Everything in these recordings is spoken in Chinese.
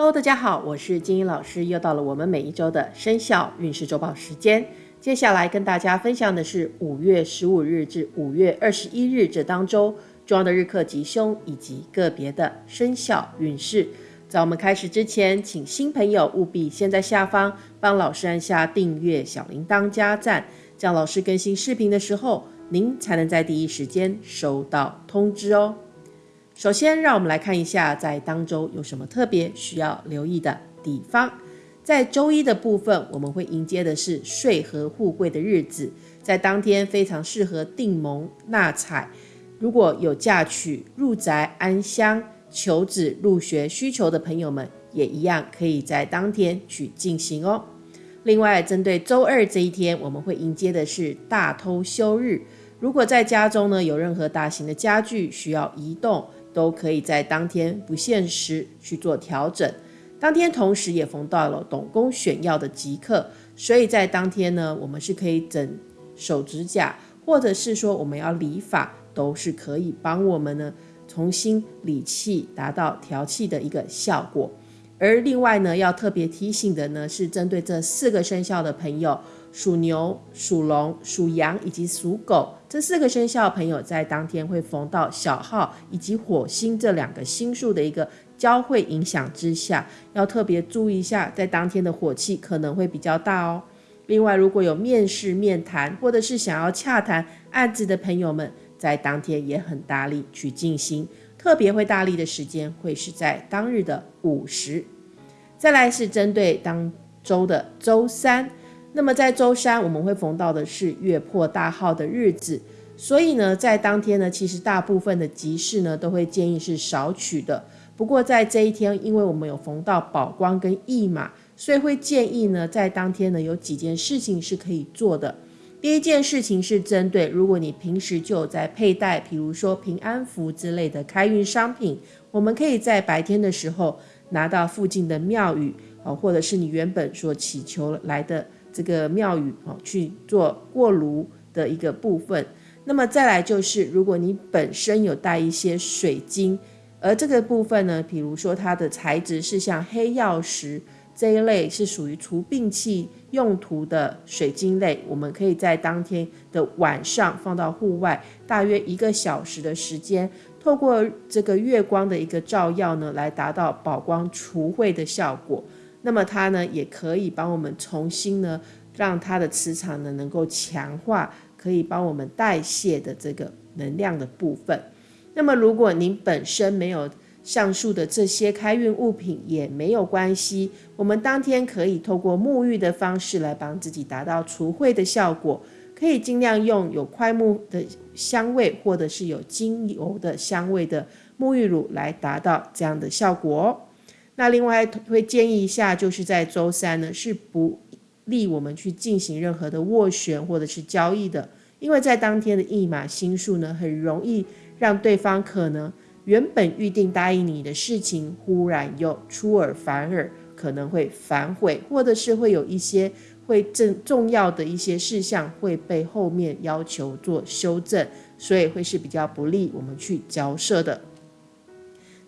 Hello，大家好，我是金英老师，又到了我们每一周的生肖运势周报时间。接下来跟大家分享的是五月十五日至五月二十一日这当周重要的日课吉凶以及个别的生肖运势。在我们开始之前，请新朋友务必先在下方帮老师按下订阅、小铃铛加赞，这样老师更新视频的时候，您才能在第一时间收到通知哦。首先，让我们来看一下在当周有什么特别需要留意的地方。在周一的部分，我们会迎接的是岁和富贵的日子，在当天非常适合订盟纳采。如果有嫁娶、入宅安乡、求子、入学需求的朋友们，也一样可以在当天去进行哦。另外，针对周二这一天，我们会迎接的是大偷休日。如果在家中呢有任何大型的家具需要移动，都可以在当天不限时去做调整。当天同时也逢到了董公选药的即刻，所以在当天呢，我们是可以整手指甲，或者是说我们要理发，都是可以帮我们呢重新理气，达到调气的一个效果。而另外呢，要特别提醒的呢，是针对这四个生肖的朋友。属牛、属龙、属羊以及属狗这四个生肖朋友，在当天会逢到小号以及火星这两个星数的一个交汇影响之下，要特别注意一下，在当天的火气可能会比较大哦。另外，如果有面试、面谈或者是想要洽谈案子的朋友们，在当天也很大力去进行，特别会大力的时间会是在当日的午时。再来是针对当周的周三。那么在周三，我们会逢到的是月破大号的日子，所以呢，在当天呢，其实大部分的集市呢，都会建议是少取的。不过在这一天，因为我们有逢到宝光跟驿马，所以会建议呢，在当天呢，有几件事情是可以做的。第一件事情是针对，如果你平时就有在佩戴，比如说平安符之类的开运商品，我们可以在白天的时候拿到附近的庙宇哦，或者是你原本所祈求来的。这个庙宇哦去做过炉的一个部分，那么再来就是，如果你本身有带一些水晶，而这个部分呢，比如说它的材质是像黑曜石这一类，是属于除病气用途的水晶类，我们可以在当天的晚上放到户外，大约一个小时的时间，透过这个月光的一个照耀呢，来达到宝光除秽的效果。那么它呢，也可以帮我们重新呢，让它的磁场呢能够强化，可以帮我们代谢的这个能量的部分。那么如果您本身没有上述的这些开运物品，也没有关系，我们当天可以透过沐浴的方式来帮自己达到除秽的效果，可以尽量用有快木的香味，或者是有精油的香味的沐浴乳来达到这样的效果哦。那另外会建议一下，就是在周三呢，是不利我们去进行任何的斡旋或者是交易的，因为在当天的驿马星数呢，很容易让对方可能原本预定答应你的事情，忽然又出尔反尔，可能会反悔，或者是会有一些会正重要的一些事项会被后面要求做修正，所以会是比较不利我们去交涉的。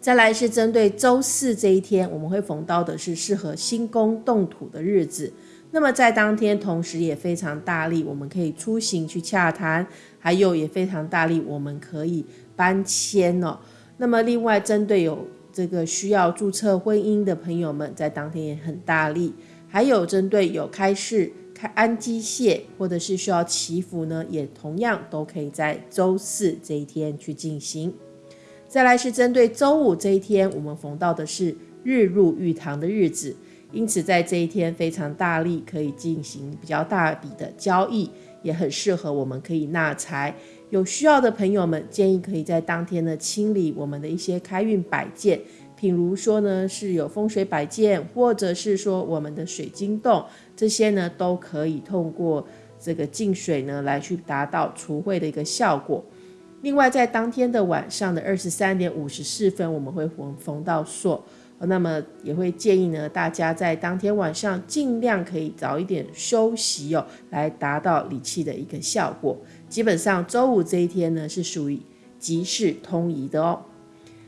再来是针对周四这一天，我们会逢到的是适合新工动土的日子。那么在当天，同时也非常大力，我们可以出行去洽谈，还有也非常大力，我们可以搬迁哦。那么另外，针对有这个需要注册婚姻的朋友们，在当天也很大力。还有针对有开市、开安机械或者是需要祈福呢，也同样都可以在周四这一天去进行。再来是针对周五这一天，我们逢到的是日入玉堂的日子，因此在这一天非常大力，可以进行比较大笔的交易，也很适合我们可以纳财。有需要的朋友们，建议可以在当天呢清理我们的一些开运摆件，譬如说呢是有风水摆件，或者是说我们的水晶洞，这些呢都可以通过这个净水呢来去达到除秽的一个效果。另外，在当天的晚上的二十三点五十四分，我们会逢逢到朔，那么也会建议呢，大家在当天晚上尽量可以早一点休息哦，来达到理气的一个效果。基本上周五这一天呢，是属于吉事通宜的哦。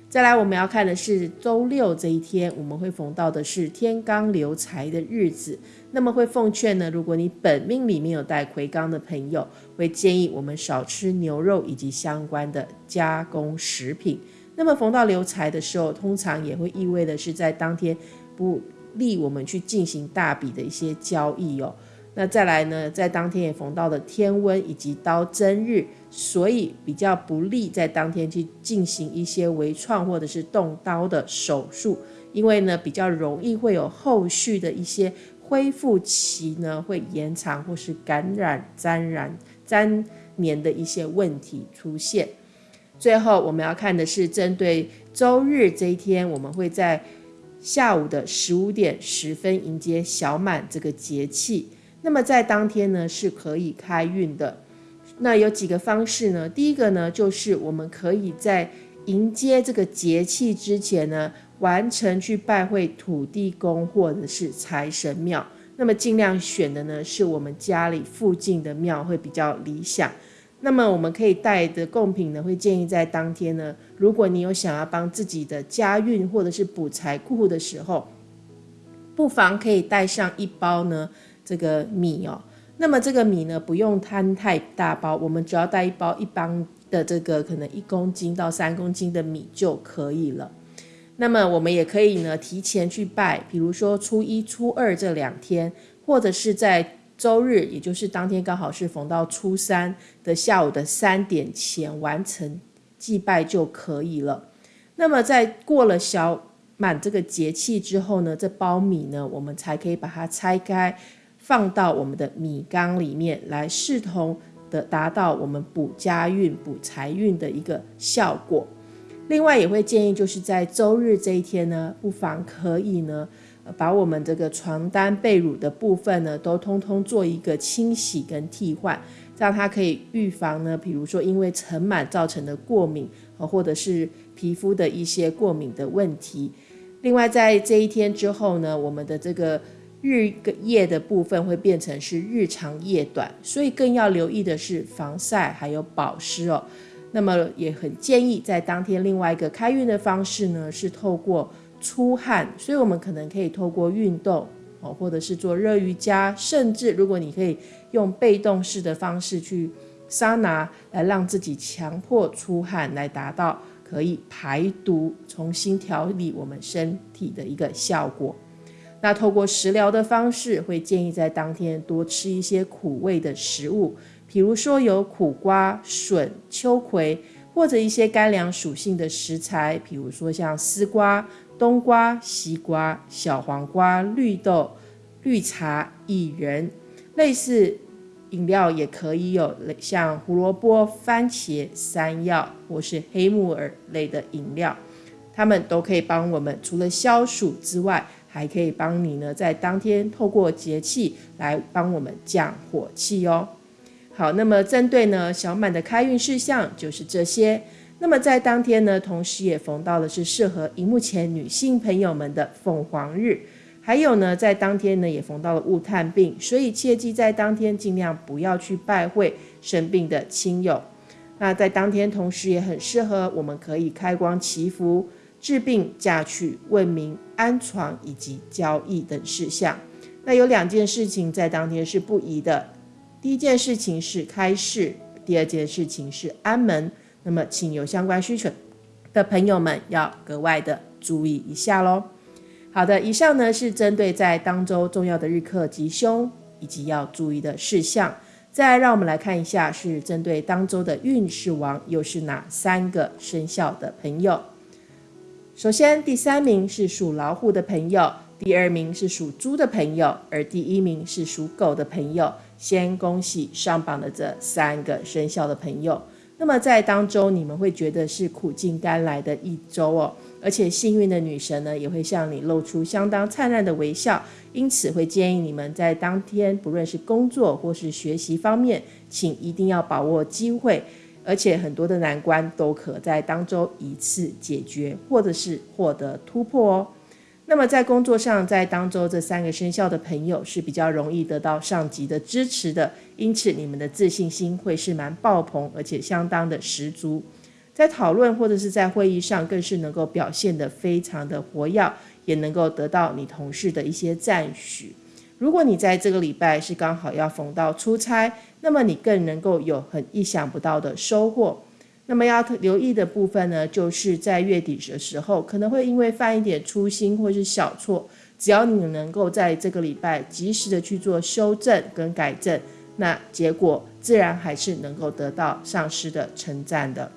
再来，我们要看的是周六这一天，我们会逢到的是天罡流财的日子。那么会奉劝呢，如果你本命里面有带魁罡的朋友，会建议我们少吃牛肉以及相关的加工食品。那么逢到流财的时候，通常也会意味的是在当天不利我们去进行大笔的一些交易哦。那再来呢，在当天也逢到了天温以及刀针日，所以比较不利在当天去进行一些微创或者是动刀的手术，因为呢比较容易会有后续的一些恢复期呢会延长或是感染沾染沾黏的一些问题出现。最后我们要看的是针对周日这一天，我们会在下午的十五点十分迎接小满这个节气。那么在当天呢是可以开运的，那有几个方式呢？第一个呢就是我们可以在迎接这个节气之前呢，完成去拜会土地公或者是财神庙。那么尽量选的呢是我们家里附近的庙会比较理想。那么我们可以带的贡品呢，会建议在当天呢，如果你有想要帮自己的家运或者是补财库的时候，不妨可以带上一包呢。这个米哦，那么这个米呢，不用摊太大包，我们只要带一包一般的这个可能一公斤到三公斤的米就可以了。那么我们也可以呢提前去拜，比如说初一、初二这两天，或者是在周日，也就是当天刚好是逢到初三的下午的三点前完成祭拜就可以了。那么在过了小满这个节气之后呢，这包米呢，我们才可以把它拆开。放到我们的米缸里面来，视同的达到我们补家运、补财运的一个效果。另外也会建议，就是在周日这一天呢，不妨可以呢，把我们这个床单被褥的部分呢，都通通做一个清洗跟替换，这样它可以预防呢，比如说因为尘螨造成的过敏，或者是皮肤的一些过敏的问题。另外在这一天之后呢，我们的这个。日个夜的部分会变成是日长夜短，所以更要留意的是防晒还有保湿哦。那么也很建议在当天另外一个开运的方式呢，是透过出汗，所以我们可能可以透过运动哦，或者是做热瑜伽，甚至如果你可以用被动式的方式去桑拿，来让自己强迫出汗，来达到可以排毒、重新调理我们身体的一个效果。那透过食疗的方式，会建议在当天多吃一些苦味的食物，比如说有苦瓜、笋、秋葵，或者一些干凉属性的食材，比如说像丝瓜、冬瓜、西瓜、小黄瓜、绿豆、绿茶、薏仁。类似饮料也可以有像胡萝卜、番茄、山药或是黑木耳类的饮料，它们都可以帮我们除了消暑之外。还可以帮你呢，在当天透过节气来帮我们降火气哦。好，那么针对呢小满的开运事项就是这些。那么在当天呢，同时也逢到的是适合荧幕前女性朋友们的凤凰日，还有呢，在当天呢也逢到了雾探病，所以切记在当天尽量不要去拜会生病的亲友。那在当天同时也很适合，我们可以开光祈福。治病、嫁娶、问名、安床以及交易等事项，那有两件事情在当天是不宜的。第一件事情是开市，第二件事情是安门。那么，请有相关需求的朋友们要格外的注意一下喽。好的，以上呢是针对在当周重要的日课吉凶以及要注意的事项。再让我们来看一下，是针对当周的运势王又是哪三个生肖的朋友。首先，第三名是属老虎的朋友，第二名是属猪的朋友，而第一名是属狗的朋友。先恭喜上榜的这三个生肖的朋友。那么在当中，你们会觉得是苦尽甘来的一周哦，而且幸运的女神呢也会向你露出相当灿烂的微笑，因此会建议你们在当天，不论是工作或是学习方面，请一定要把握机会。而且很多的难关都可在当周一次解决，或者是获得突破哦。那么在工作上，在当周这三个生肖的朋友是比较容易得到上级的支持的，因此你们的自信心会是蛮爆棚，而且相当的十足。在讨论或者是在会议上，更是能够表现得非常的活跃，也能够得到你同事的一些赞许。如果你在这个礼拜是刚好要逢到出差，那么你更能够有很意想不到的收获。那么要留意的部分呢，就是在月底的时候，可能会因为犯一点粗心或是小错，只要你能够在这个礼拜及时的去做修正跟改正，那结果自然还是能够得到上司的称赞的。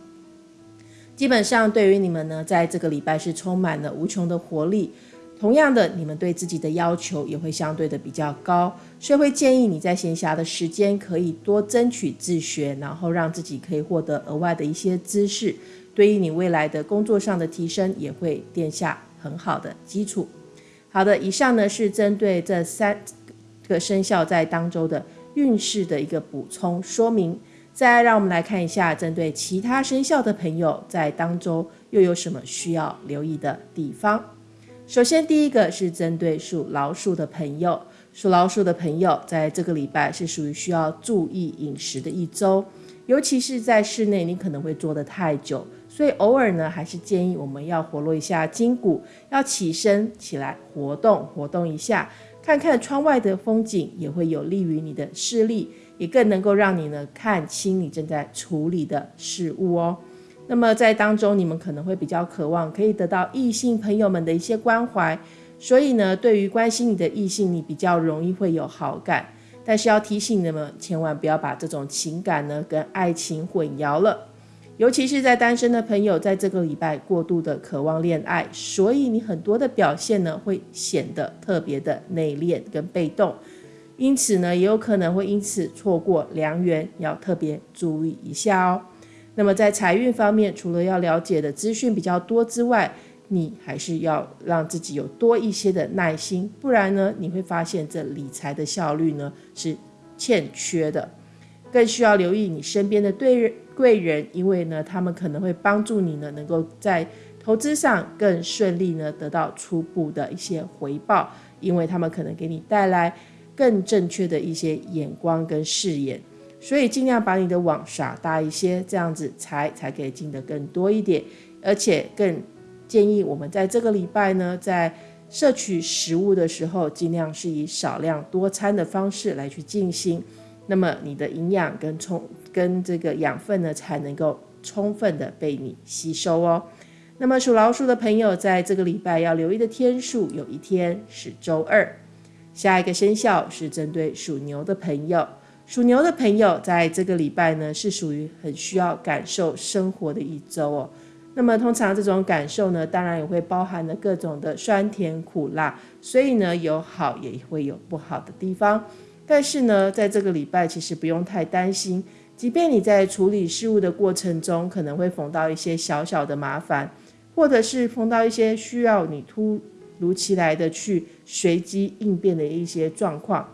基本上对于你们呢，在这个礼拜是充满了无穷的活力。同样的，你们对自己的要求也会相对的比较高，所以会建议你在闲暇的时间可以多争取自学，然后让自己可以获得额外的一些知识，对于你未来的工作上的提升也会奠下很好的基础。好的，以上呢是针对这三个生肖在当周的运势的一个补充说明。再让我们来看一下，针对其他生肖的朋友在当周又有什么需要留意的地方。首先，第一个是针对属老鼠的朋友，属老鼠的朋友在这个礼拜是属于需要注意饮食的一周，尤其是在室内，你可能会坐得太久，所以偶尔呢，还是建议我们要活络一下筋骨，要起身起来活动活动一下，看看窗外的风景，也会有利于你的视力，也更能够让你呢看清你正在处理的事物哦。那么在当中，你们可能会比较渴望可以得到异性朋友们的一些关怀，所以呢，对于关心你的异性，你比较容易会有好感。但是要提醒你们，千万不要把这种情感呢跟爱情混淆了。尤其是在单身的朋友，在这个礼拜过度的渴望恋爱，所以你很多的表现呢会显得特别的内敛跟被动，因此呢，也有可能会因此错过良缘，要特别注意一下哦。那么在财运方面，除了要了解的资讯比较多之外，你还是要让自己有多一些的耐心，不然呢，你会发现这理财的效率呢是欠缺的。更需要留意你身边的对贵人，因为呢，他们可能会帮助你呢，能够在投资上更顺利呢，得到初步的一些回报，因为他们可能给你带来更正确的一些眼光跟视野。所以尽量把你的网撒大一些，这样子才才可以进得更多一点。而且更建议我们在这个礼拜呢，在摄取食物的时候，尽量是以少量多餐的方式来去进行。那么你的营养跟充跟这个养分呢，才能够充分的被你吸收哦。那么属老鼠的朋友，在这个礼拜要留意的天数，有一天是周二。下一个生肖是针对属牛的朋友。属牛的朋友，在这个礼拜呢，是属于很需要感受生活的一周哦。那么，通常这种感受呢，当然也会包含了各种的酸甜苦辣，所以呢，有好也会有不好的地方。但是呢，在这个礼拜，其实不用太担心。即便你在处理事务的过程中，可能会逢到一些小小的麻烦，或者是碰到一些需要你突如其来的去随机应变的一些状况。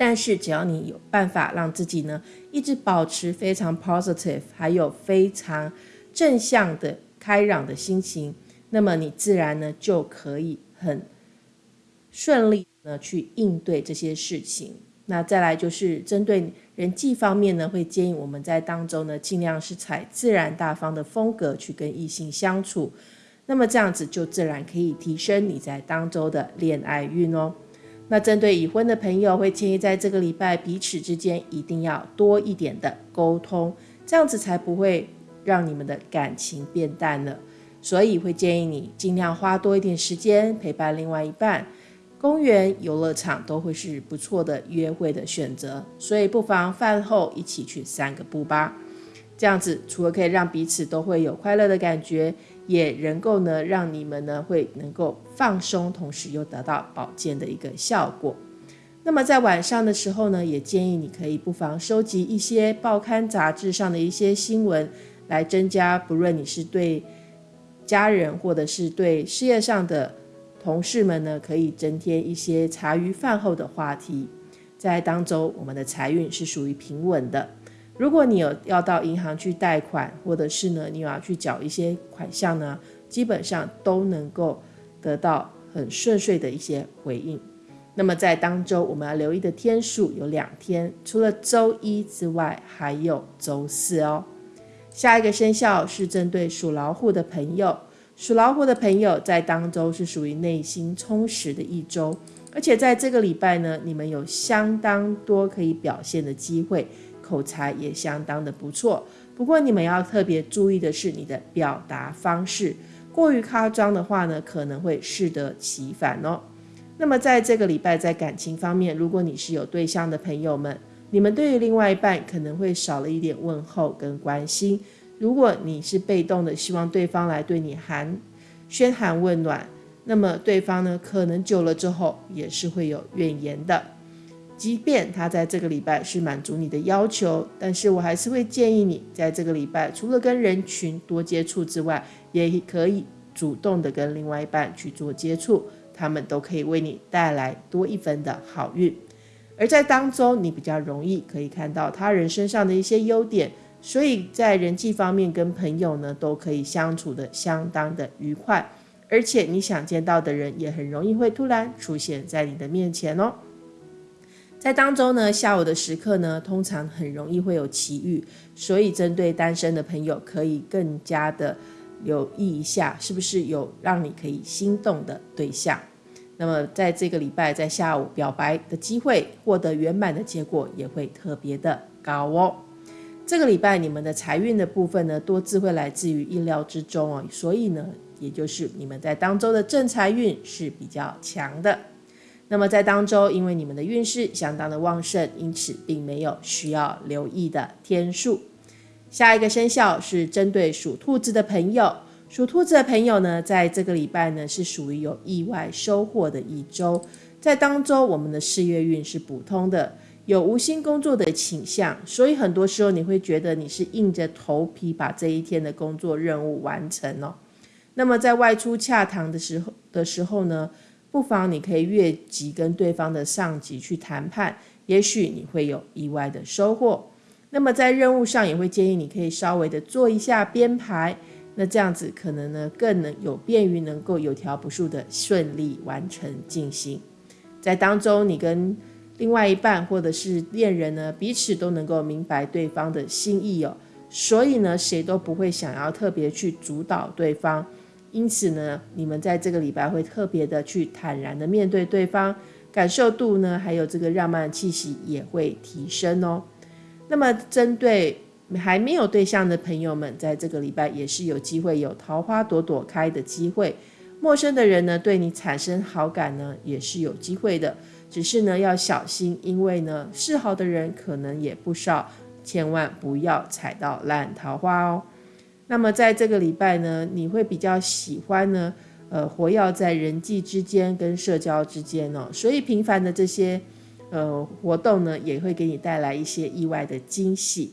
但是只要你有办法让自己呢一直保持非常 positive，还有非常正向的开朗的心情，那么你自然呢就可以很顺利呢去应对这些事情。那再来就是针对人际方面呢，会建议我们在当中呢尽量是采自然大方的风格去跟异性相处，那么这样子就自然可以提升你在当周的恋爱运哦。那针对已婚的朋友，会建议在这个礼拜彼此之间一定要多一点的沟通，这样子才不会让你们的感情变淡了。所以会建议你尽量花多一点时间陪伴另外一半，公园、游乐场都会是不错的约会的选择。所以不妨饭后一起去散个步吧，这样子除了可以让彼此都会有快乐的感觉。也能够呢，让你们呢会能够放松，同时又得到保健的一个效果。那么在晚上的时候呢，也建议你可以不妨收集一些报刊杂志上的一些新闻，来增加不论你是对家人或者是对事业上的同事们呢，可以增添一些茶余饭后的话题。在当周，我们的财运是属于平稳的。如果你有要到银行去贷款，或者是呢，你有要去缴一些款项呢，基本上都能够得到很顺遂的一些回应。那么在当周我们要留意的天数有两天，除了周一之外，还有周四哦。下一个生肖是针对属老虎的朋友，属老虎的朋友在当周是属于内心充实的一周，而且在这个礼拜呢，你们有相当多可以表现的机会，口才也相当的不错。不过你们要特别注意的是，你的表达方式过于夸张的话呢，可能会适得其反哦。那么在这个礼拜，在感情方面，如果你是有对象的朋友们，你们对于另外一半可能会少了一点问候跟关心。如果你是被动的，希望对方来对你寒嘘寒问暖，那么对方呢，可能久了之后也是会有怨言的。即便他在这个礼拜是满足你的要求，但是我还是会建议你在这个礼拜，除了跟人群多接触之外，也可以主动的跟另外一半去做接触，他们都可以为你带来多一分的好运。而在当中，你比较容易可以看到他人身上的一些优点，所以在人际方面跟朋友呢都可以相处的相当的愉快，而且你想见到的人也很容易会突然出现在你的面前哦。在当中呢，下午的时刻呢，通常很容易会有奇遇，所以针对单身的朋友，可以更加的留意一下，是不是有让你可以心动的对象。那么在这个礼拜，在下午表白的机会，获得圆满的结果也会特别的高哦。这个礼拜你们的财运的部分呢，多次会来自于意料之中哦，所以呢，也就是你们在当周的正财运是比较强的。那么在当周，因为你们的运势相当的旺盛，因此并没有需要留意的天数。下一个生肖是针对属兔子的朋友，属兔子的朋友呢，在这个礼拜呢是属于有意外收获的一周。在当周，我们的事业运是普通的，有无心工作的倾向，所以很多时候你会觉得你是硬着头皮把这一天的工作任务完成哦。那么在外出洽谈的时候的时候呢？不妨你可以越级跟对方的上级去谈判，也许你会有意外的收获。那么在任务上也会建议你可以稍微的做一下编排，那这样子可能呢更能有便于能够有条不紊的顺利完成进行。在当中你跟另外一半或者是恋人呢彼此都能够明白对方的心意哦，所以呢谁都不会想要特别去主导对方。因此呢，你们在这个礼拜会特别的去坦然的面对对方，感受度呢，还有这个浪漫气息也会提升哦。那么，针对还没有对象的朋友们，在这个礼拜也是有机会有桃花朵朵开的机会。陌生的人呢，对你产生好感呢，也是有机会的。只是呢，要小心，因为呢，示好的人可能也不少，千万不要踩到烂桃花哦。那么在这个礼拜呢，你会比较喜欢呢，呃，活跃在人际之间跟社交之间哦，所以频繁的这些呃活动呢，也会给你带来一些意外的惊喜。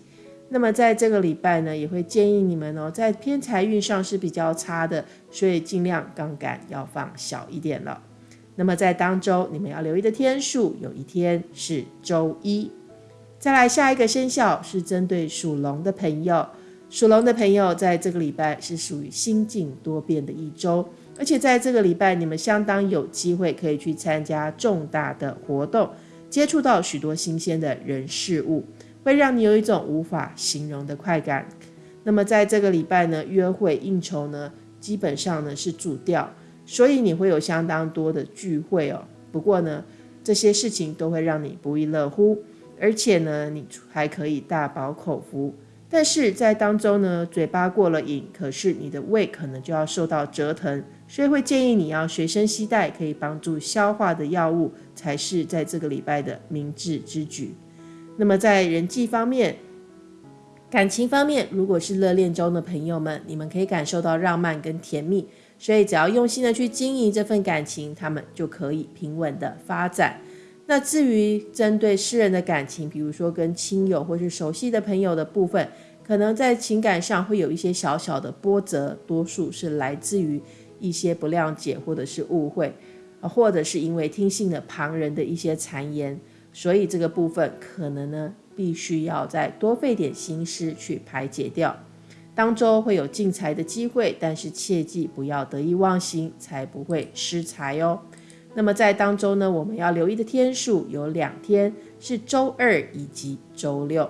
那么在这个礼拜呢，也会建议你们哦，在偏财运上是比较差的，所以尽量杠杆要放小一点了。那么在当周你们要留意的天数，有一天是周一。再来下一个生肖是针对属龙的朋友。属龙的朋友，在这个礼拜是属于心境多变的一周，而且在这个礼拜，你们相当有机会可以去参加重大的活动，接触到许多新鲜的人事物，会让你有一种无法形容的快感。那么在这个礼拜呢，约会应酬呢，基本上呢是主调，所以你会有相当多的聚会哦。不过呢，这些事情都会让你不亦乐乎，而且呢，你还可以大饱口福。但是在当中呢，嘴巴过了瘾，可是你的胃可能就要受到折腾，所以会建议你要随身携带可以帮助消化的药物，才是在这个礼拜的明智之举。那么在人际方面、感情方面，如果是热恋中的朋友们，你们可以感受到浪漫跟甜蜜，所以只要用心的去经营这份感情，他们就可以平稳的发展。那至于针对私人的感情，比如说跟亲友或是熟悉的朋友的部分，可能在情感上会有一些小小的波折，多数是来自于一些不谅解或者是误会，或者是因为听信了旁人的一些谗言，所以这个部分可能呢，必须要再多费点心思去排解掉。当周会有进财的机会，但是切记不要得意忘形，才不会失财哦。那么在当中呢，我们要留意的天数有两天，是周二以及周六。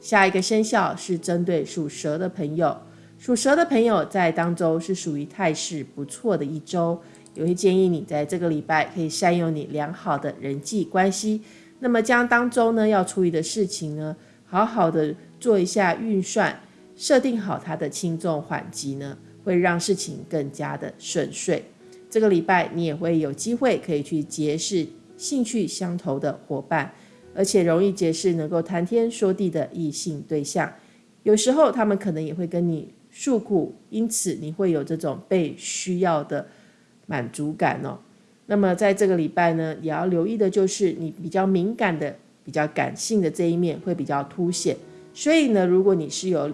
下一个生肖是针对属蛇的朋友，属蛇的朋友在当周是属于态势不错的一周，也会建议你在这个礼拜可以善用你良好的人际关系。那么将当周呢要处理的事情呢，好好的做一下运算，设定好它的轻重缓急呢，会让事情更加的顺遂。这个礼拜你也会有机会可以去结识兴趣相投的伙伴，而且容易结识能够谈天说地的异性对象。有时候他们可能也会跟你诉苦，因此你会有这种被需要的满足感哦。那么在这个礼拜呢，也要留意的就是你比较敏感的、比较感性的这一面会比较凸显。所以呢，如果你是有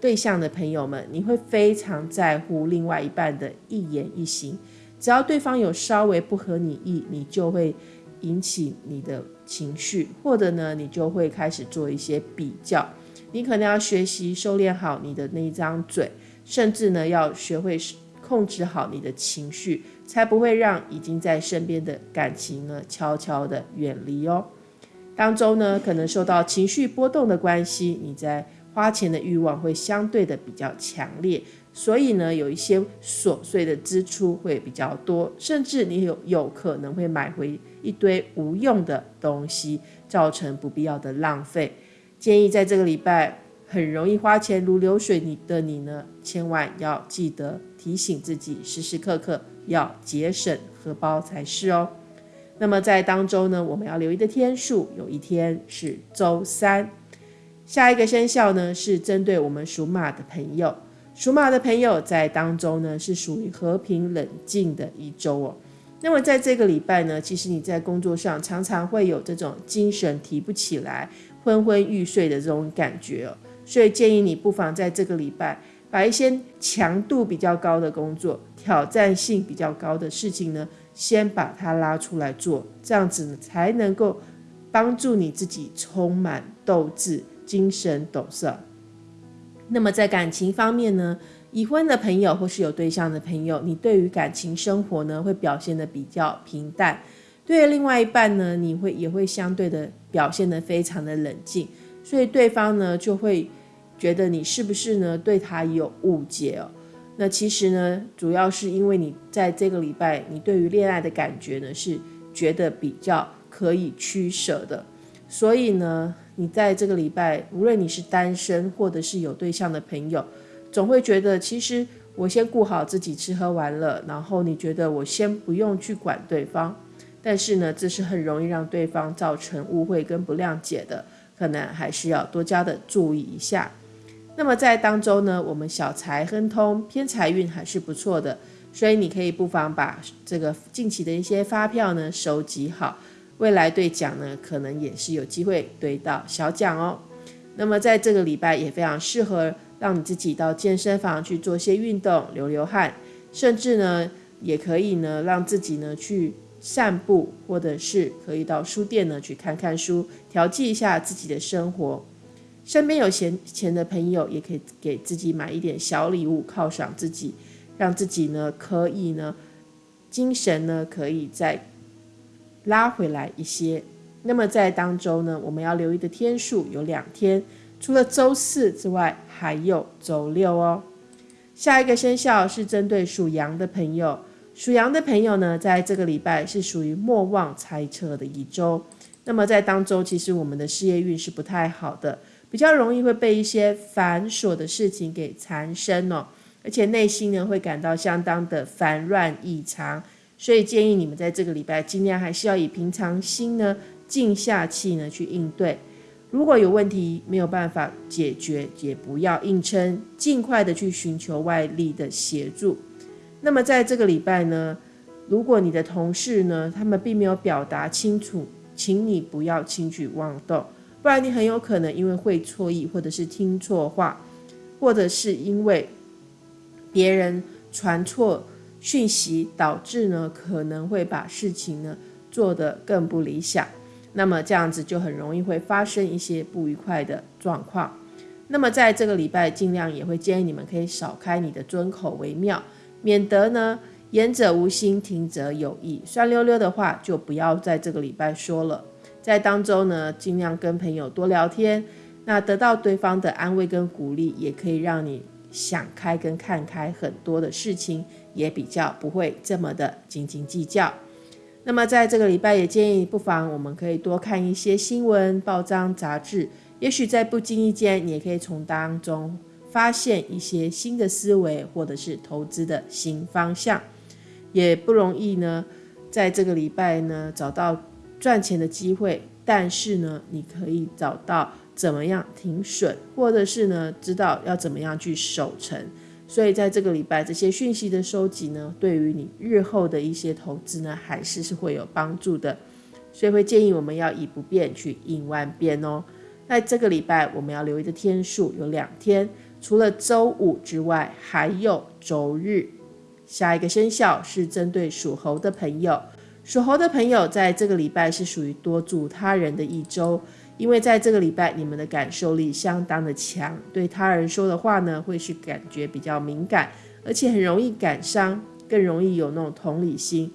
对象的朋友们，你会非常在乎另外一半的一言一行。只要对方有稍微不合你意，你就会引起你的情绪，或者呢，你就会开始做一些比较。你可能要学习收敛好你的那一张嘴，甚至呢，要学会控制好你的情绪。才不会让已经在身边的感情呢悄悄的远离哦。当中呢，可能受到情绪波动的关系，你在花钱的欲望会相对的比较强烈，所以呢，有一些琐碎的支出会比较多，甚至你有有可能会买回一堆无用的东西，造成不必要的浪费。建议在这个礼拜很容易花钱如流水你的你呢，千万要记得提醒自己，时时刻刻。要节省荷包才是哦。那么在当周呢，我们要留意的天数，有一天是周三。下一个生肖呢，是针对我们属马的朋友。属马的朋友在当中呢，是属于和平冷静的一周哦。那么在这个礼拜呢，其实你在工作上常常会有这种精神提不起来、昏昏欲睡的这种感觉哦。所以建议你不妨在这个礼拜。把一些强度比较高的工作、挑战性比较高的事情呢，先把它拉出来做，这样子呢才能够帮助你自己充满斗志、精神抖擞。那么在感情方面呢，已婚的朋友或是有对象的朋友，你对于感情生活呢会表现的比较平淡；对另外一半呢，你会也会相对的表现的非常的冷静，所以对方呢就会。觉得你是不是呢对他有误解哦？那其实呢，主要是因为你在这个礼拜，你对于恋爱的感觉呢是觉得比较可以取舍的，所以呢，你在这个礼拜，无论你是单身或者是有对象的朋友，总会觉得其实我先顾好自己吃喝玩乐，然后你觉得我先不用去管对方，但是呢，这是很容易让对方造成误会跟不谅解的，可能还是要多加的注意一下。那么在当周呢，我们小财亨通，偏财运还是不错的，所以你可以不妨把这个近期的一些发票呢收集好，未来兑奖呢可能也是有机会兑到小奖哦。那么在这个礼拜也非常适合让你自己到健身房去做些运动，流流汗，甚至呢也可以呢让自己呢去散步，或者是可以到书店呢去看看书，调剂一下自己的生活。身边有闲钱的朋友，也可以给自己买一点小礼物犒赏自己，让自己呢可以呢精神呢可以再拉回来一些。那么在当周呢，我们要留意的天数有两天，除了周四之外，还有周六哦。下一个生肖是针对属羊的朋友，属羊的朋友呢，在这个礼拜是属于莫忘猜测的一周。那么在当周，其实我们的事业运是不太好的。比较容易会被一些繁琐的事情给缠身哦，而且内心呢会感到相当的烦乱异常，所以建议你们在这个礼拜尽量还是要以平常心呢，静下气呢去应对。如果有问题没有办法解决，也不要硬撑，尽快的去寻求外力的协助。那么在这个礼拜呢，如果你的同事呢，他们并没有表达清楚，请你不要轻举妄动。不然你很有可能因为会错意，或者是听错话，或者是因为别人传错讯息，导致呢可能会把事情呢做得更不理想。那么这样子就很容易会发生一些不愉快的状况。那么在这个礼拜，尽量也会建议你们可以少开你的尊口为妙，免得呢言者无心，听者有意，酸溜溜的话就不要在这个礼拜说了。在当中呢，尽量跟朋友多聊天，那得到对方的安慰跟鼓励，也可以让你想开跟看开很多的事情，也比较不会这么的斤斤计较。那么在这个礼拜，也建议不妨我们可以多看一些新闻、报章、杂志，也许在不经意间，你也可以从当中发现一些新的思维，或者是投资的新方向。也不容易呢，在这个礼拜呢找到赚钱的机会，但是呢，你可以找到怎么样停损，或者是呢知道要怎么样去守成。所以在这个礼拜，这些讯息的收集呢，对于你日后的一些投资呢，还是是会有帮助的。所以会建议我们要以不变去应万变哦。那这个礼拜，我们要留意的天数有两天，除了周五之外，还有周日。下一个生肖是针对属猴的朋友，属猴的朋友在这个礼拜是属于多助他人的一周。因为在这个礼拜，你们的感受力相当的强，对他人说的话呢，会是感觉比较敏感，而且很容易感伤，更容易有那种同理心。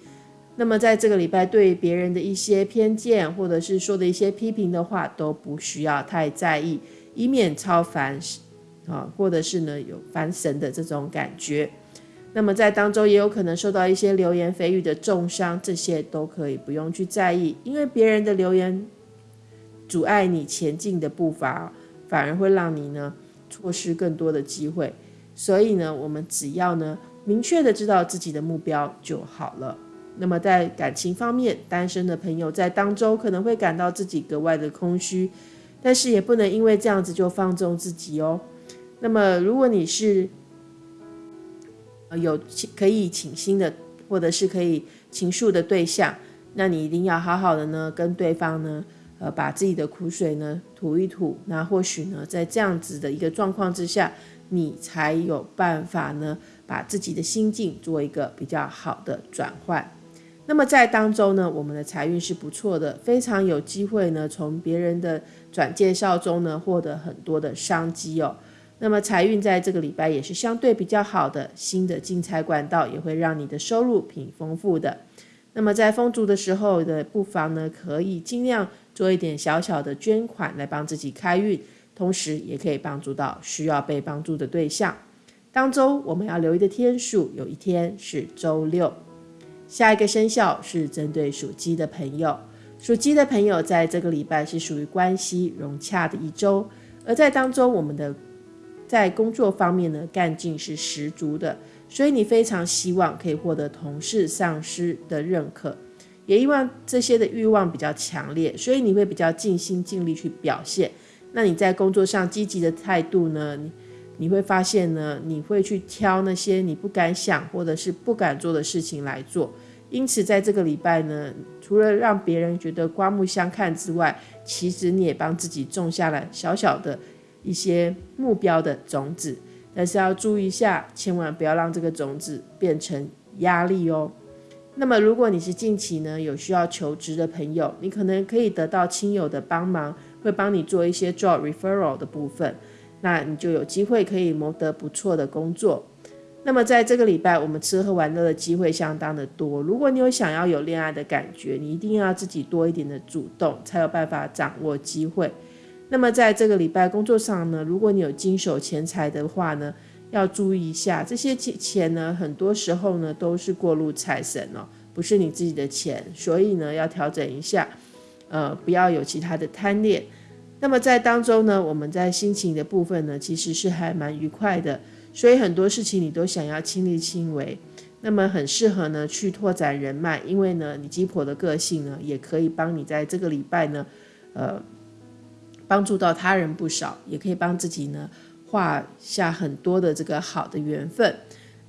那么在这个礼拜，对别人的一些偏见，或者是说的一些批评的话，都不需要太在意，以免超凡啊，或者是呢有烦神的这种感觉。那么在当中也有可能受到一些流言蜚语的重伤，这些都可以不用去在意，因为别人的流言。阻碍你前进的步伐，反而会让你呢错失更多的机会。所以呢，我们只要呢明确的知道自己的目标就好了。那么在感情方面，单身的朋友在当周可能会感到自己格外的空虚，但是也不能因为这样子就放纵自己哦。那么如果你是有可以倾心的，或者是可以倾诉的对象，那你一定要好好的呢跟对方呢。呃，把自己的苦水呢吐一吐，那或许呢，在这样子的一个状况之下，你才有办法呢，把自己的心境做一个比较好的转换。那么在当中呢，我们的财运是不错的，非常有机会呢，从别人的转介绍中呢，获得很多的商机哦。那么财运在这个礼拜也是相对比较好的，新的进财管道也会让你的收入挺丰富的。那么在丰足的时候的不妨呢，可以尽量。做一点小小的捐款来帮自己开运，同时也可以帮助到需要被帮助的对象。当周我们要留意的天数，有一天是周六。下一个生肖是针对属鸡的朋友，属鸡的朋友在这个礼拜是属于关系融洽的一周，而在当中我们的在工作方面呢，干劲是十足的，所以你非常希望可以获得同事、上司的认可。也希望这些的欲望比较强烈，所以你会比较尽心尽力去表现。那你在工作上积极的态度呢？你你会发现呢，你会去挑那些你不敢想或者是不敢做的事情来做。因此，在这个礼拜呢，除了让别人觉得刮目相看之外，其实你也帮自己种下了小小的一些目标的种子。但是要注意一下，千万不要让这个种子变成压力哦。那么，如果你是近期呢有需要求职的朋友，你可能可以得到亲友的帮忙，会帮你做一些 job referral 的部分，那你就有机会可以谋得不错的工作。那么在这个礼拜，我们吃喝玩乐的机会相当的多。如果你有想要有恋爱的感觉，你一定要自己多一点的主动，才有办法掌握机会。那么在这个礼拜工作上呢，如果你有经手钱财的话呢？要注意一下，这些钱呢，很多时候呢都是过路财神哦，不是你自己的钱，所以呢要调整一下，呃，不要有其他的贪恋。那么在当中呢，我们在心情的部分呢，其实是还蛮愉快的，所以很多事情你都想要亲力亲为，那么很适合呢去拓展人脉，因为呢你鸡婆的个性呢，也可以帮你在这个礼拜呢，呃，帮助到他人不少，也可以帮自己呢。画下很多的这个好的缘分。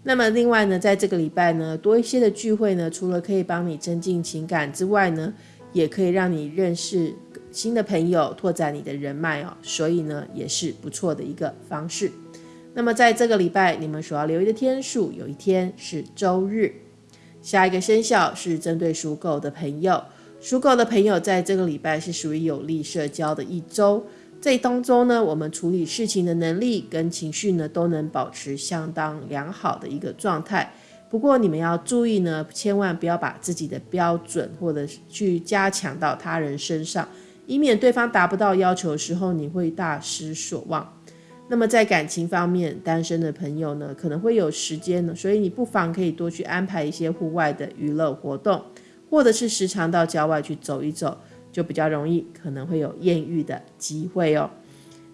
那么另外呢，在这个礼拜呢，多一些的聚会呢，除了可以帮你增进情感之外呢，也可以让你认识新的朋友，拓展你的人脉哦。所以呢，也是不错的一个方式。那么在这个礼拜，你们所要留意的天数，有一天是周日。下一个生肖是针对属狗的朋友，属狗的朋友在这个礼拜是属于有利社交的一周。这当中呢，我们处理事情的能力跟情绪呢，都能保持相当良好的一个状态。不过你们要注意呢，千万不要把自己的标准或者去加强到他人身上，以免对方达不到要求的时候，你会大失所望。那么在感情方面，单身的朋友呢，可能会有时间呢，所以你不妨可以多去安排一些户外的娱乐活动，或者是时常到郊外去走一走，就比较容易可能会有艳遇的机会哦。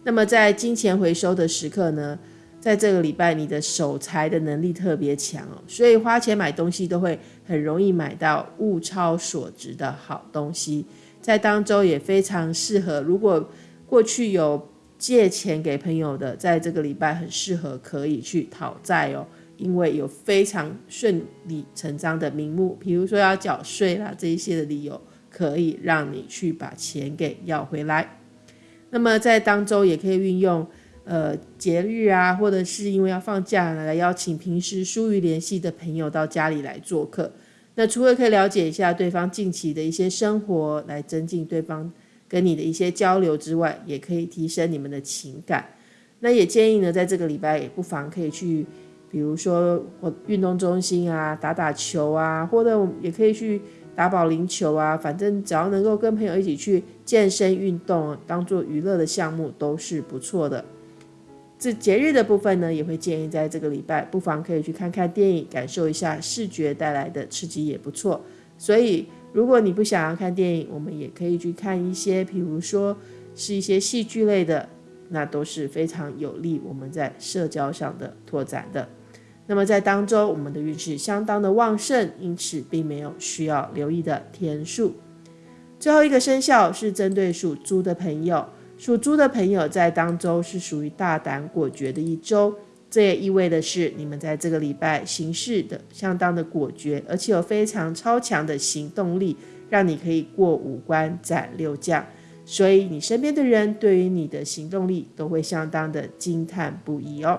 那么在金钱回收的时刻呢，在这个礼拜你的守财的能力特别强哦，所以花钱买东西都会很容易买到物超所值的好东西，在当周也非常适合。如果过去有借钱给朋友的，在这个礼拜很适合可以去讨债哦，因为有非常顺理成章的名目，比如说要缴税啦这一些的理由，可以让你去把钱给要回来。那么在当周也可以运用，呃节日啊，或者是因为要放假来邀请平时疏于联系的朋友到家里来做客。那除了可以了解一下对方近期的一些生活，来增进对方。跟你的一些交流之外，也可以提升你们的情感。那也建议呢，在这个礼拜也不妨可以去，比如说我运动中心啊，打打球啊，或者也可以去打保龄球啊。反正只要能够跟朋友一起去健身运动，当做娱乐的项目都是不错的。这节日的部分呢，也会建议在这个礼拜不妨可以去看看电影，感受一下视觉带来的刺激也不错。所以。如果你不想要看电影，我们也可以去看一些，比如说是一些戏剧类的，那都是非常有利我们在社交上的拓展的。那么在当中，我们的运势相当的旺盛，因此并没有需要留意的天数。最后一个生肖是针对属猪的朋友，属猪的朋友在当周是属于大胆果决的一周。这也意味的是，你们在这个礼拜行事的相当的果决，而且有非常超强的行动力，让你可以过五关斩六将。所以你身边的人对于你的行动力都会相当的惊叹不已哦。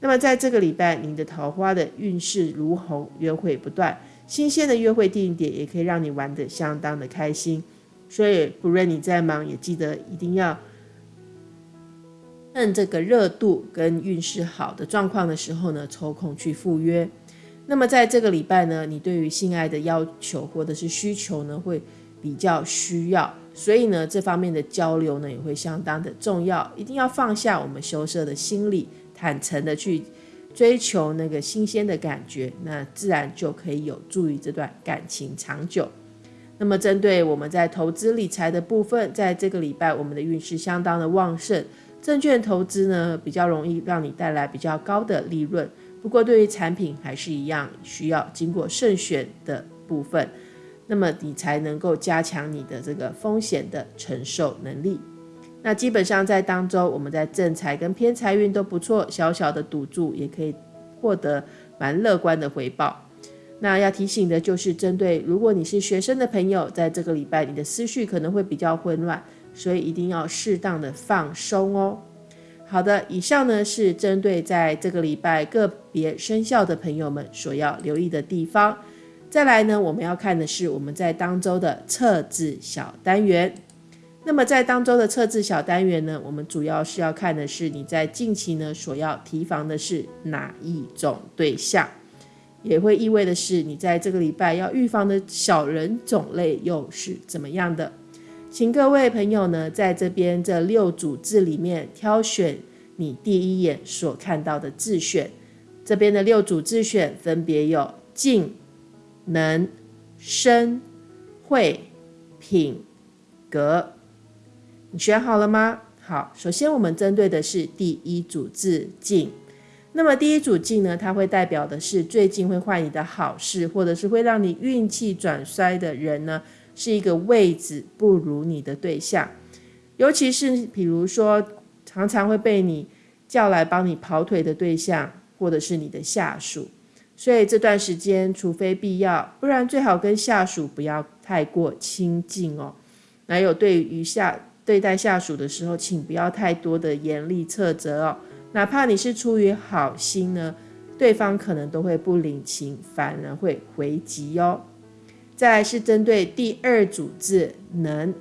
那么在这个礼拜，你的桃花的运势如虹，约会不断，新鲜的约会地点也可以让你玩得相当的开心。所以不论你再忙，也记得一定要。趁这个热度跟运势好的状况的时候呢，抽空去赴约。那么在这个礼拜呢，你对于性爱的要求或者是需求呢，会比较需要，所以呢，这方面的交流呢，也会相当的重要。一定要放下我们羞涩的心理，坦诚的去追求那个新鲜的感觉，那自然就可以有助于这段感情长久。那么针对我们在投资理财的部分，在这个礼拜，我们的运势相当的旺盛。证券投资呢，比较容易让你带来比较高的利润，不过对于产品还是一样需要经过慎选的部分，那么你才能够加强你的这个风险的承受能力。那基本上在当周，我们在正财跟偏财运都不错，小小的赌注也可以获得蛮乐观的回报。那要提醒的就是，针对如果你是学生的朋友，在这个礼拜你的思绪可能会比较混乱。所以一定要适当的放松哦。好的，以上呢是针对在这个礼拜个别生肖的朋友们所要留意的地方。再来呢，我们要看的是我们在当周的测字小单元。那么在当周的测字小单元呢，我们主要是要看的是你在近期呢所要提防的是哪一种对象，也会意味的是你在这个礼拜要预防的小人种类又是怎么样的。请各位朋友呢，在这边这六组字里面挑选你第一眼所看到的字选。这边的六组字选分别有静、能、生、慧、品、格。你选好了吗？好，首先我们针对的是第一组字静。那么第一组静呢，它会代表的是最近会坏你的好事，或者是会让你运气转衰的人呢。是一个位置不如你的对象，尤其是比如说常常会被你叫来帮你跑腿的对象，或者是你的下属。所以这段时间，除非必要，不然最好跟下属不要太过亲近哦。还有对于下对待下属的时候，请不要太多的严厉斥责哦。哪怕你是出于好心呢，对方可能都会不领情，反而会回击哦。再来是针对第二组字能，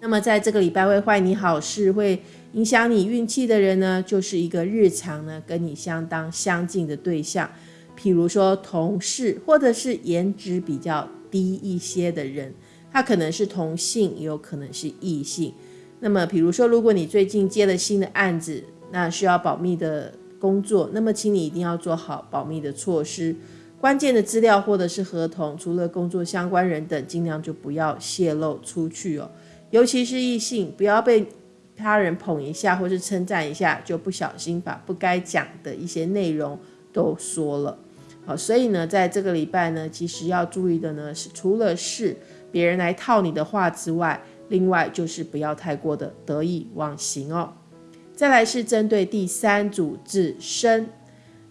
那么在这个礼拜会坏你好事，会影响你运气的人呢，就是一个日常呢跟你相当相近的对象，譬如说同事或者是颜值比较低一些的人，他可能是同性，也有可能是异性。那么，比如说，如果你最近接了新的案子，那需要保密的工作，那么请你一定要做好保密的措施。关键的资料或者是合同，除了工作相关人等，尽量就不要泄露出去哦。尤其是异性，不要被他人捧一下或是称赞一下，就不小心把不该讲的一些内容都说了。好，所以呢，在这个礼拜呢，其实要注意的呢是，除了是别人来套你的话之外，另外就是不要太过的得意忘形哦。再来是针对第三组字生，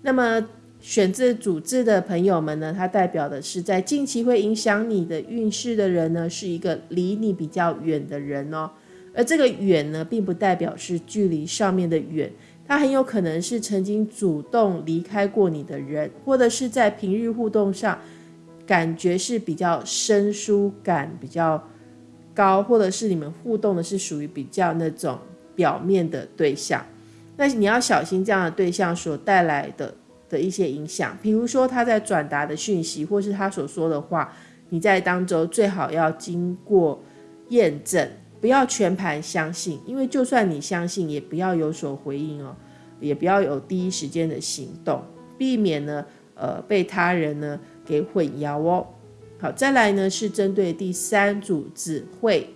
那么选字组字的朋友们呢，它代表的是在近期会影响你的运势的人呢，是一个离你比较远的人哦。而这个远呢，并不代表是距离上面的远。他很有可能是曾经主动离开过你的人，或者是在平日互动上感觉是比较生疏感比较高，或者是你们互动的是属于比较那种表面的对象。那你要小心这样的对象所带来的的一些影响，比如说他在转达的讯息，或是他所说的话，你在当中最好要经过验证。不要全盘相信，因为就算你相信，也不要有所回应哦，也不要有第一时间的行动，避免呢，呃，被他人呢给混淆哦。好，再来呢是针对第三组字会，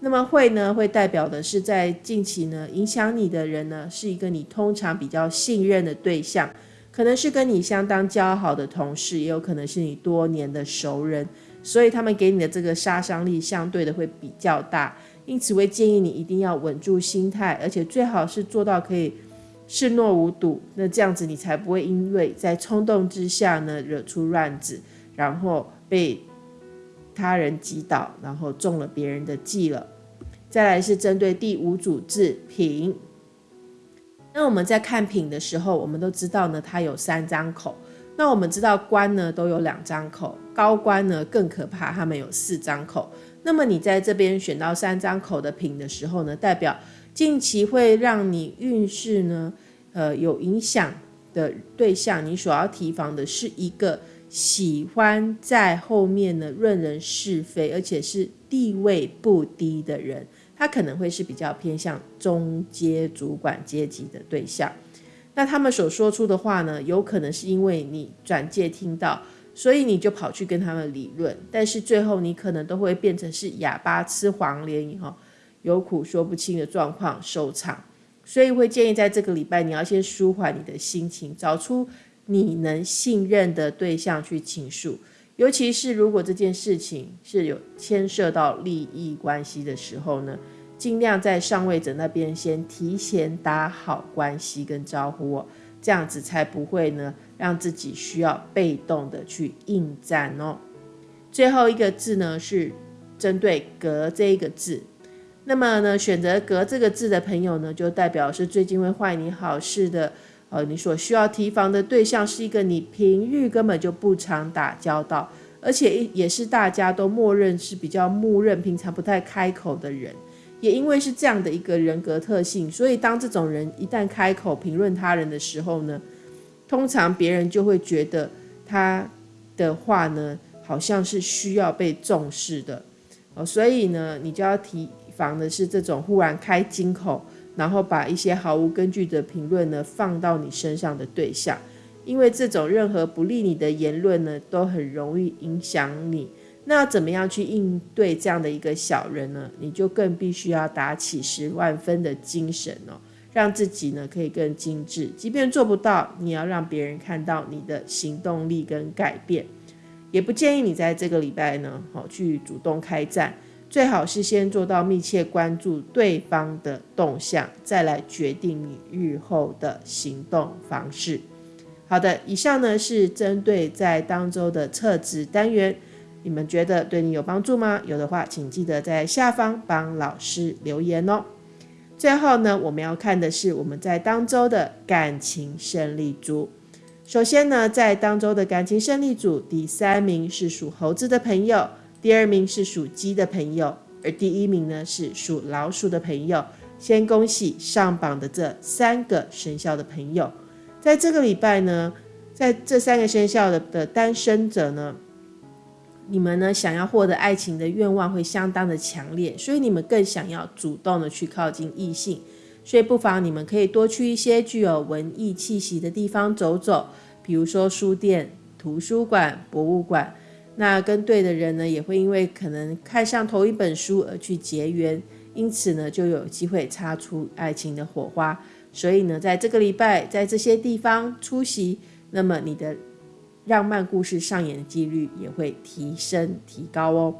那么会呢会代表的是在近期呢影响你的人呢是一个你通常比较信任的对象，可能是跟你相当交好的同事，也有可能是你多年的熟人，所以他们给你的这个杀伤力相对的会比较大。因此，会建议你一定要稳住心态，而且最好是做到可以视若无睹。那这样子，你才不会因为在冲动之下呢，惹出乱子，然后被他人击倒，然后中了别人的计了。再来是针对第五组字品。那我们在看品的时候，我们都知道呢，它有三张口。那我们知道官呢都有两张口，高官呢更可怕，他们有四张口。那么你在这边选到三张口的品的时候呢，代表近期会让你运势呢，呃有影响的对象，你所要提防的是一个喜欢在后面呢论人是非，而且是地位不低的人，他可能会是比较偏向中阶主管阶级的对象。那他们所说出的话呢，有可能是因为你转介听到。所以你就跑去跟他们理论，但是最后你可能都会变成是哑巴吃黄连以后有苦说不清的状况收场。所以会建议在这个礼拜你要先舒缓你的心情，找出你能信任的对象去倾诉。尤其是如果这件事情是有牵涉到利益关系的时候呢，尽量在上位者那边先提前打好关系跟招呼哦。这样子才不会呢，让自己需要被动的去应战哦。最后一个字呢是针对“格”这一个字，那么呢，选择“格”这个字的朋友呢，就代表是最近会坏你好事的。呃，你所需要提防的对象是一个你平日根本就不常打交道，而且也是大家都默认是比较默认、平常不太开口的人。也因为是这样的一个人格特性，所以当这种人一旦开口评论他人的时候呢，通常别人就会觉得他的话呢，好像是需要被重视的哦。所以呢，你就要提防的是这种忽然开金口，然后把一些毫无根据的评论呢放到你身上的对象，因为这种任何不利你的言论呢，都很容易影响你。那怎么样去应对这样的一个小人呢？你就更必须要打起十万分的精神哦，让自己呢可以更精致。即便做不到，你要让别人看到你的行动力跟改变。也不建议你在这个礼拜呢，好去主动开战，最好是先做到密切关注对方的动向，再来决定你日后的行动方式。好的，以上呢是针对在当周的测值单元。你们觉得对你有帮助吗？有的话，请记得在下方帮老师留言哦。最后呢，我们要看的是我们在当周的感情胜利组。首先呢，在当周的感情胜利组，第三名是属猴子的朋友，第二名是属鸡的朋友，而第一名呢是属老鼠的朋友。先恭喜上榜的这三个生肖的朋友，在这个礼拜呢，在这三个生肖的的单身者呢。你们呢想要获得爱情的愿望会相当的强烈，所以你们更想要主动的去靠近异性，所以不妨你们可以多去一些具有文艺气息的地方走走，比如说书店、图书馆、博物馆。那跟对的人呢，也会因为可能看上同一本书而去结缘，因此呢就有机会擦出爱情的火花。所以呢，在这个礼拜在这些地方出席，那么你的。浪漫故事上演的几率也会提升提高哦。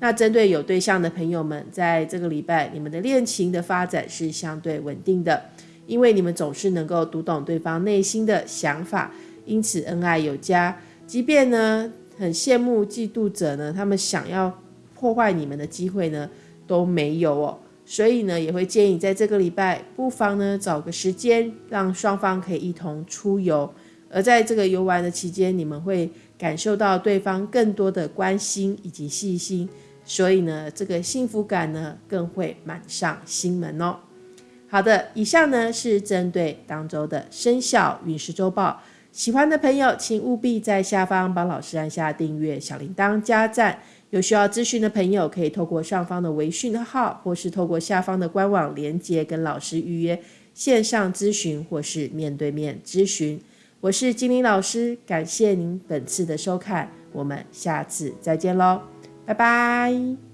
那针对有对象的朋友们，在这个礼拜，你们的恋情的发展是相对稳定的，因为你们总是能够读懂对方内心的想法，因此恩爱有加。即便呢很羡慕嫉妒者呢，他们想要破坏你们的机会呢都没有哦。所以呢，也会建议在这个礼拜，不妨呢找个时间，让双方可以一同出游。而在这个游玩的期间，你们会感受到对方更多的关心以及细心，所以呢，这个幸福感呢更会满上心门哦。好的，以上呢是针对当周的生肖运势周报。喜欢的朋友，请务必在下方帮老师按下订阅、小铃铛、加赞。有需要咨询的朋友，可以透过上方的微讯号，或是透过下方的官网连接跟老师预约线上咨询，或是面对面咨询。我是金玲老师，感谢您本次的收看，我们下次再见喽，拜拜。